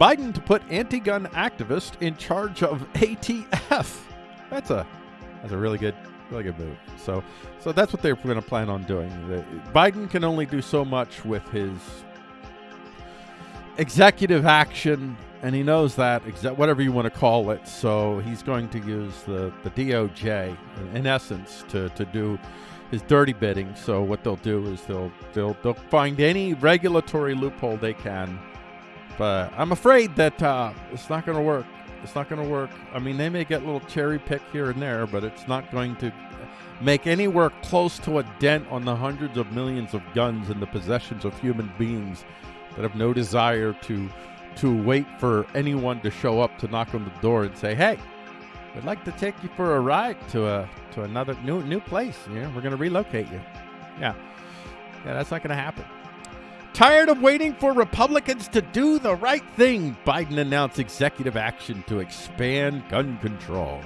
Biden to put anti-gun activist in charge of ATF. That's a that's a really good really good move. So so that's what they're going to plan on doing. The, Biden can only do so much with his executive action, and he knows that whatever you want to call it. So he's going to use the the DOJ in, in essence to to do his dirty bidding. So what they'll do is they'll they'll they'll find any regulatory loophole they can. But I'm afraid that uh, it's not going to work. It's not going to work. I mean, they may get a little cherry pick here and there, but it's not going to make anywhere close to a dent on the hundreds of millions of guns in the possessions of human beings that have no desire to to wait for anyone to show up to knock on the door and say, "Hey, we'd like to take you for a ride to a to another new new place. You know, we're going to relocate you." Yeah, yeah, that's not going to happen. Tired of waiting for Republicans to do the right thing, Biden announced executive action to expand gun control.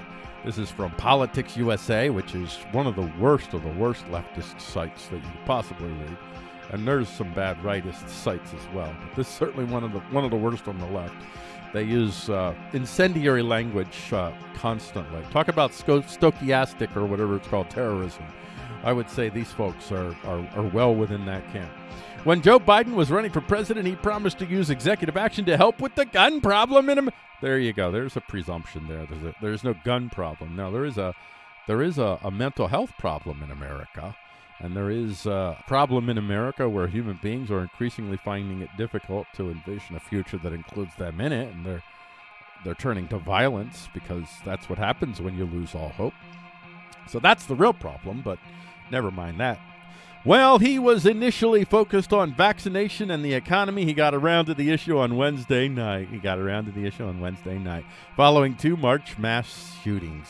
This is from PoliticusUSA, which is one of the worst of the worst leftist sites that you could possibly read. And there's some bad rightist sites as well. But this is certainly one of the one of the worst on the left. They use uh, incendiary language uh, constantly. Talk about sco- stochastic or whatever it's called, terrorism. I would say these folks are, are, are well within that camp. When Joe Biden was running for president, he promised to use executive action to help with the gun problem in Am- There you go. There's a presumption there. There's, a, there's no gun problem. Now there is a there is a, a mental health problem in America, and there is a problem in America where human beings are increasingly finding it difficult to envision a future that includes them in it, and they're they're turning to violence because that's what happens when you lose all hope. So that's the real problem, but never mind that. Well, he was initially focused on vaccination and the economy. He got around to the issue on Wednesday night. He got around to the issue on Wednesday night following two March mass shootings.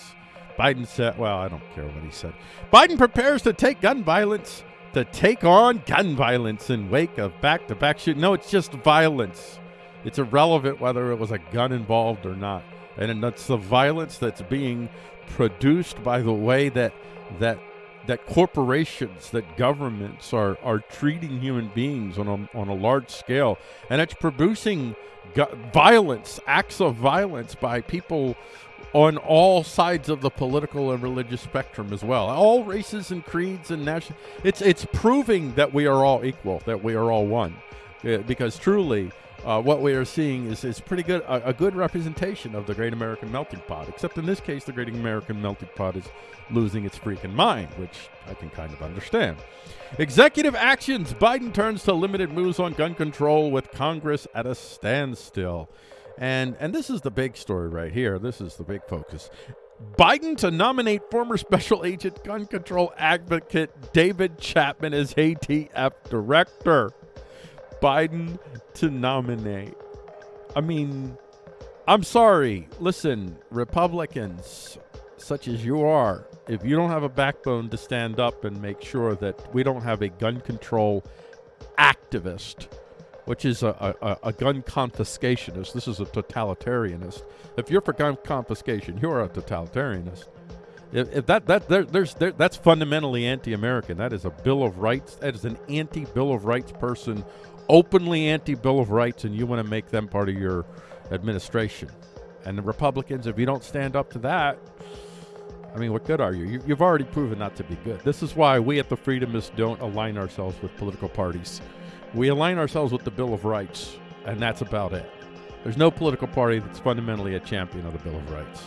Biden said, well, I don't care what he said. Biden prepares to take gun violence, to take on gun violence in wake of back to back shooting. No, it's just violence. It's irrelevant whether it was a gun involved or not. And it's the violence that's being produced by the way that that that corporations, that governments are are treating human beings on a on a large scale, and it's producing violence, acts of violence by people on all sides of the political and religious spectrum as well. All races and creeds and national. It's it's proving that we are all equal, that we are all one, Uh, because truly. Uh, what we are seeing is, is pretty good a, a good representation of the great American melting pot. Except in this case, the great American melting pot is losing its freaking mind, which I can kind of understand. Executive actions: Biden turns to limited moves on gun control with Congress at a standstill. And and this is the big story right here. This is the big focus. Biden to nominate former special agent gun control advocate David Chipman as ATF director. Biden to nominate. I mean, I'm sorry. Listen, Republicans, such as you are, if you don't have a backbone to stand up and make sure that we don't have a gun control activist, which is a, a, a gun confiscationist, this is a totalitarianist. If you're for gun confiscation, you're a totalitarianist. If, if that that there, there's there, that's fundamentally anti-American. That is a Bill of Rights. That is an anti-Bill of Rights person, openly anti-Bill of Rights, and you want to make them part of your administration. And the Republicans, if you don't stand up to that, I mean, what good are you? you you've already proven not to be good. This is why we at the Freedomists don't align ourselves with political parties. We align ourselves with the Bill of Rights, and that's about it. There's no political party that's fundamentally a champion of the Bill of Rights.